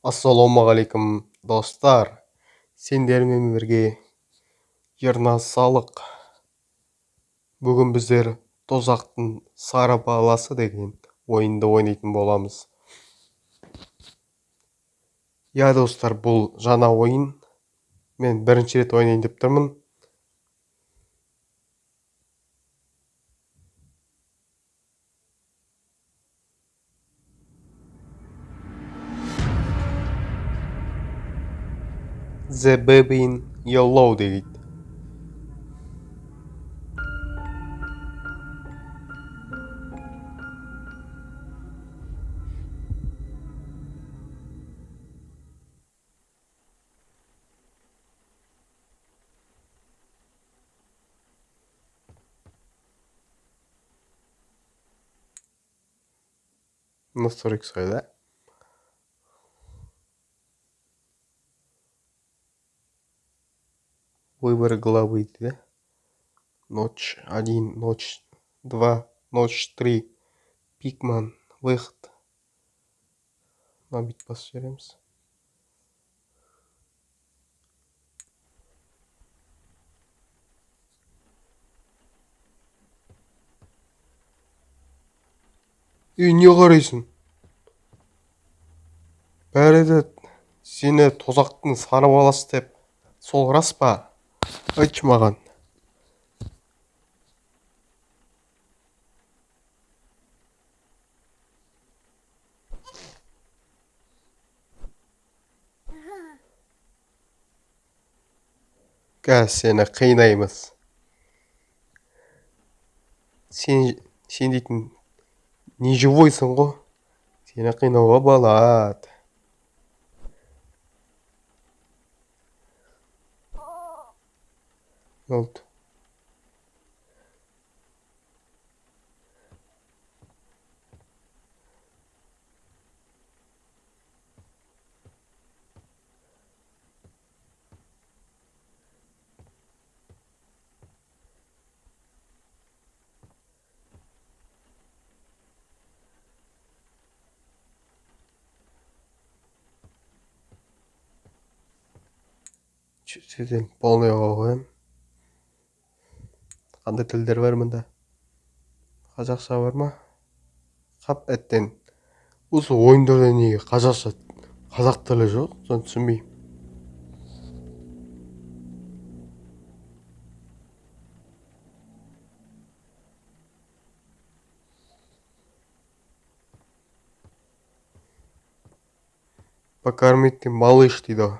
ассалаумағалейкум достар. Сендермен бірге ерназ салық. Бүгін біздер тозақтың сары баласы деген ойынды ойнайтын боламыз. Иә достар бұл жаңа ойын. Мен бірінші рет ойнайын деп тұрмын. the baby in your loaded. I'm not so excited. Выбор главы дейді ночь один ночь два ночь три. Пикман выход. Мына бүйтіп ей не қарайсың. Бәрі де сені тозақтың сары баласы деп. Сол рас па? Айтшы маған қазір сені қинаймыз. Сен сен дейтін не живойсың ғой? Сені қинауға болады. oldu. çizelim. Banyo. Қандай тілдер бар мында. Қазақша бар ма? Қап әттең. Осы ойындарда неге қазақша қазақ тілі жоқ? Соны түсінбеймін. Покормите малыш дейді ғой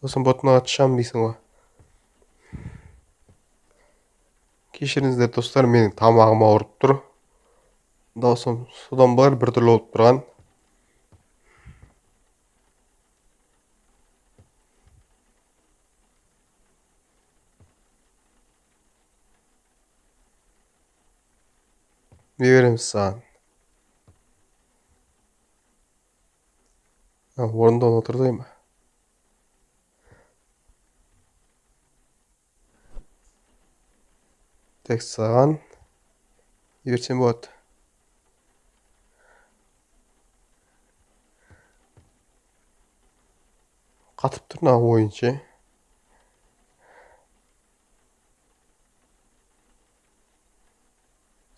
сосын бұтын атышамын дейсің ғой кешіріңіздер достар менің тамағым ауырып тұр. Даусым содан болар біртүрлі болып тұрған. Не береміз саған. Орында отырдай ма? Тек саған не берсем болады қатып тұр мына ойын ше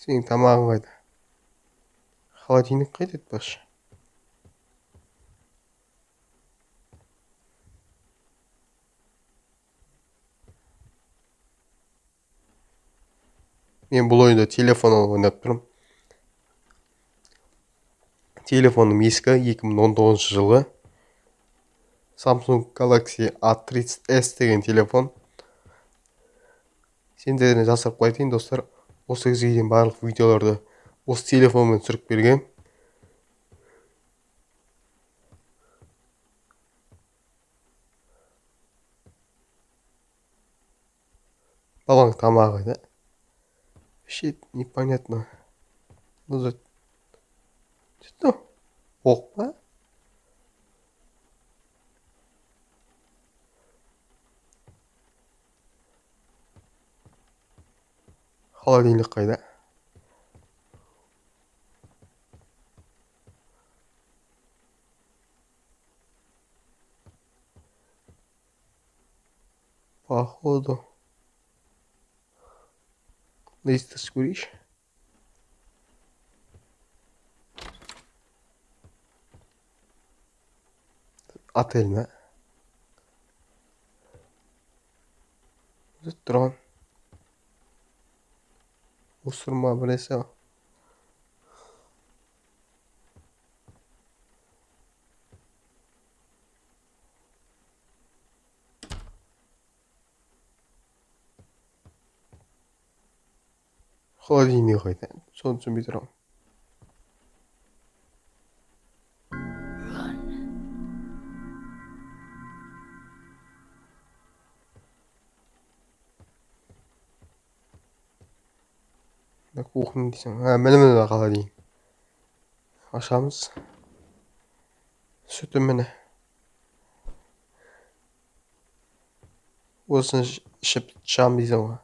сенің тамағың қайда холодильник қайда айтпақшы мен бұл ойынды телефоннан ойнап тұрмын. Телефоным ескі 2019 жылғы samsung galaxy a 30 s деген телефон. Сендеріне жасырып қайтайын достар. Осы кезге дейін барлық видеоларды осы телефонмен түсіріп берген. Баланың тамағы қайда вообще непонятно. Ну за... Ну, Что? Опа. Холодильник қайда? Походу. Lista Squish. At elime. Drone. Usurma abonesi var. Холодильник қайда соны түсінбей тұрмын кухня дейсің а міне міне холодильник ашамыз сүті міне осыны іш- ішіп шығамын дейсің ғой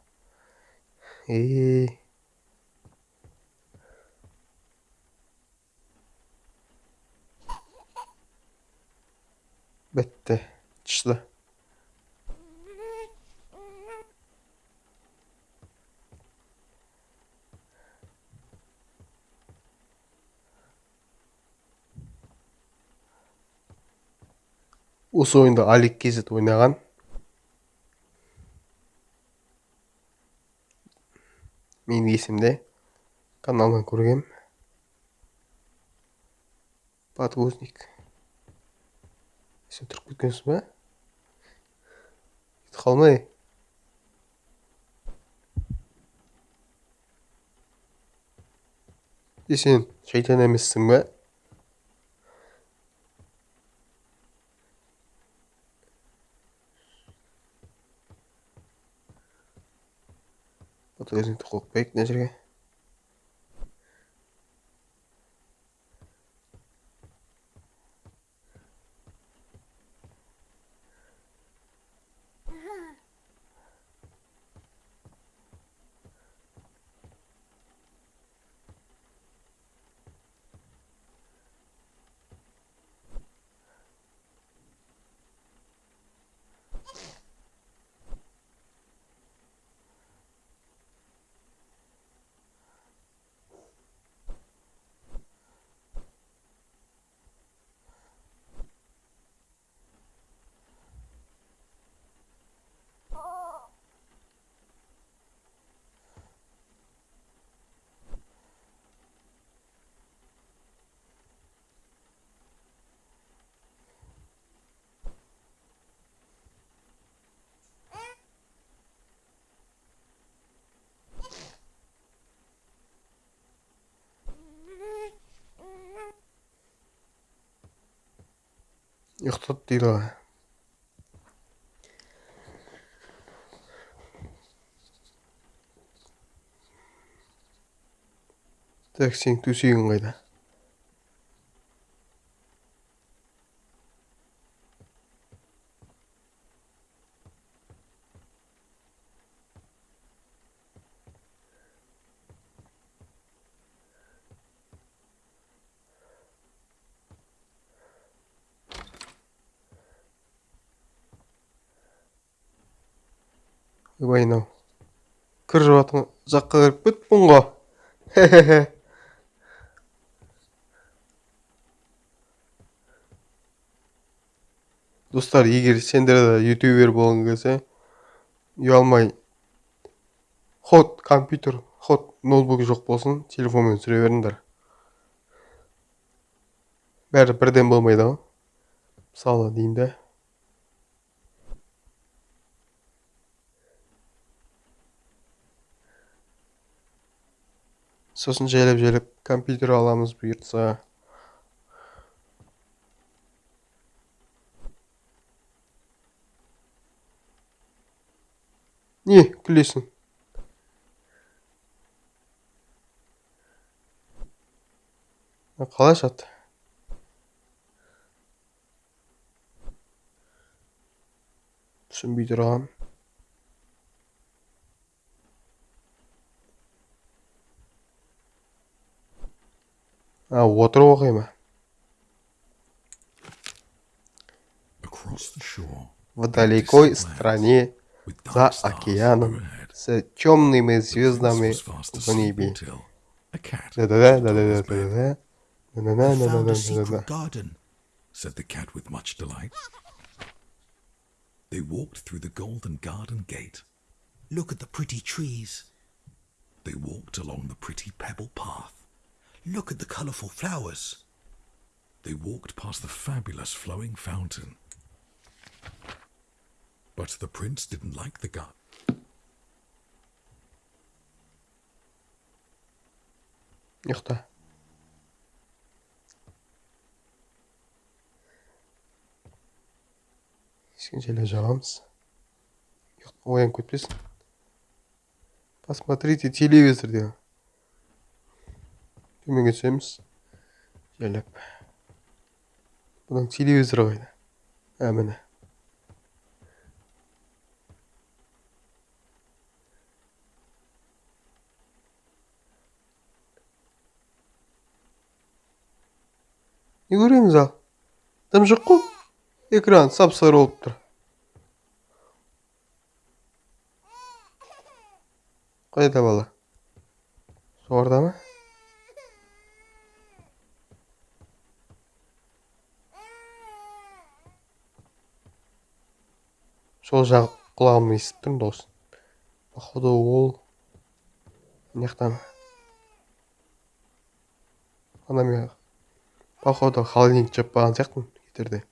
бітті шыды осы ойынды алик kz ойнаған менің есімде каналынан көргем подгузник сен тұрып кеткенсің ба? Кетіп қалмай. Е сен шайтан емессің ба? Подгузникті қойып қояйық мына жерге ұйықтады дейді ғой так сенің төсегің қайда ойбай мынау кір жуатын жаққа кіріп кетіппін ғой достар егер сендер де ютубер болғың келсе ұялмай. Ход компьютер ход ноутбук жоқ болсын телефонмен түсіре беріңдер. Бәрі бірден болмайды ғой мысалы деймін да сосын жайлап жайлап компьютер аламыз бұйыртса. Не күлесің? Қалай ашады түсінбей тұрғанмын а отырып оқи ма Across the shore, в далекой стране with За dark stars океаном, overhead. с темными The prince звездами was fast в asleep небе. until a cat Да-да-да, jumped on his bed. да-да-да, I found a да-да-да, secret да-да-да. garden. said the cat with much delight. They walked through the golden garden gate. Look at the pretty trees. They walked along the pretty pebble path. Look at the colourful flowers. They walked past the fabulous flowing fountain. But the prince didn't like the garden. ұйықта кішкеншелеу жағамыз ұйық- оянып кетпесін посмотрите телевизор деген Түсеміз жайлап бұның телевизоры қайда а міне не көреміз ал дым жоқ қой экран сап сары болып тұр қайда бала жоғарыда ма сол жақ құлағыммен естіп тұрмын дауысын походу ол мына жақта ма ана мен походу холодильник жеп қалған сияқтымын кетерде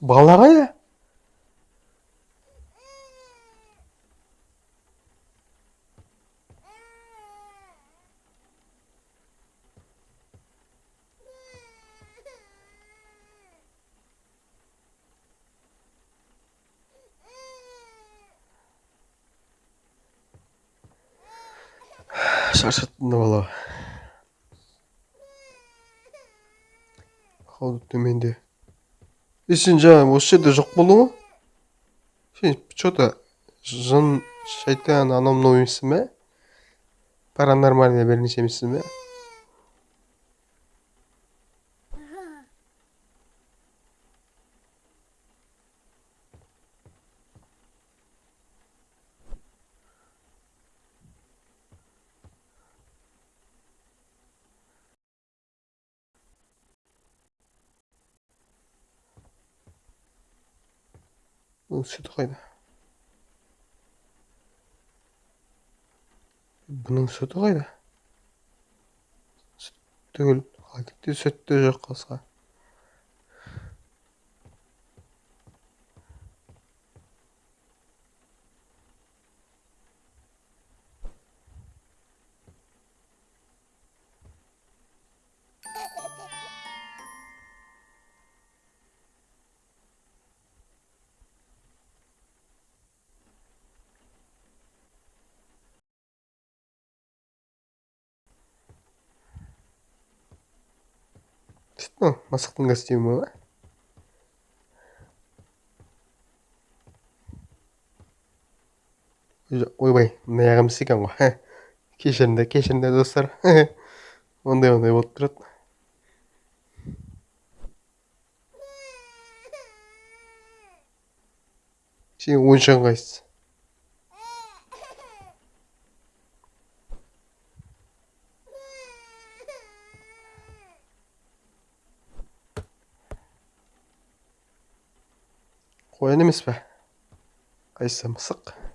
бала қайда шаршатты мына бала походу төменде е сен жаңа осы жерде жоқ болдың ғой сен че то жын шайтан анау мынау емессің бе? Паранормальный бірнеше емессің бе? Бұның сүті қайда бұның сүті қайда сүт түгіл холодильникте сүт те жоқ қасқа мынау мысықтың костюмі ма Ой- ойбай мына аяғы емес екен ғой. Кешіріңдер кешіріңдер достар. Ондай ондай болып тұрады. Сенің ойыншығың қайсысы қоян емес пе қайсысы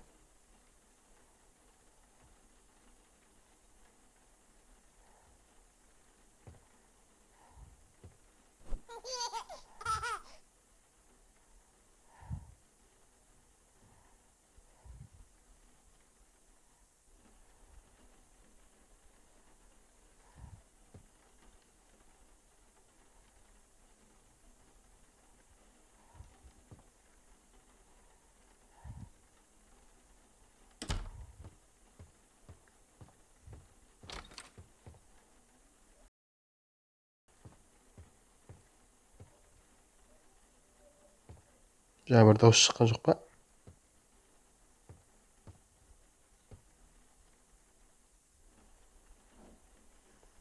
жаңа бір дауыс шыққан жоқ па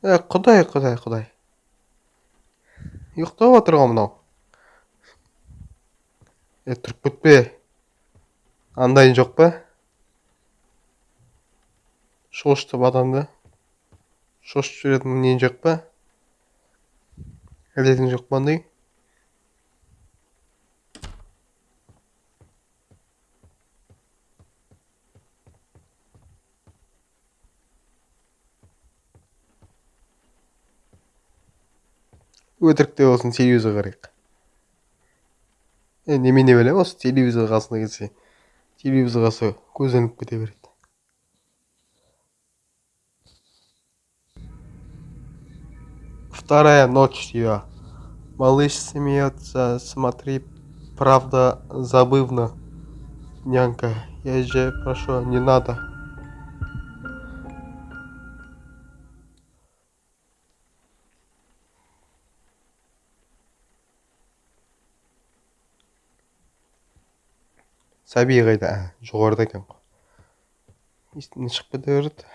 Ә, құдай, құдай, құдай. Ұйықтап отыр ғой мынау. Е, тұрып кетпе. Андайын жоқ па? Шошытып адамды. Шошытып жіберетін нен жоқ па? Әдетің жоқ па андай? өтірік те болсын телевизор қарайық е немене білем осы телевизор қасына келсе телевизор қасы көзеніп кете береді вторая ночь ее малыш смеется смотри правда забывно нянька я же прошу не надо Сәби қайда ә, жоғарыда екен ғой. Естен шығып кете береді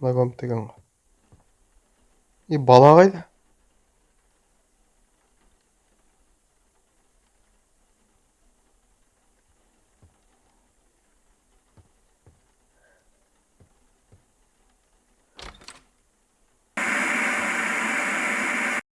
мына комнатта екен ғой. И бала қайда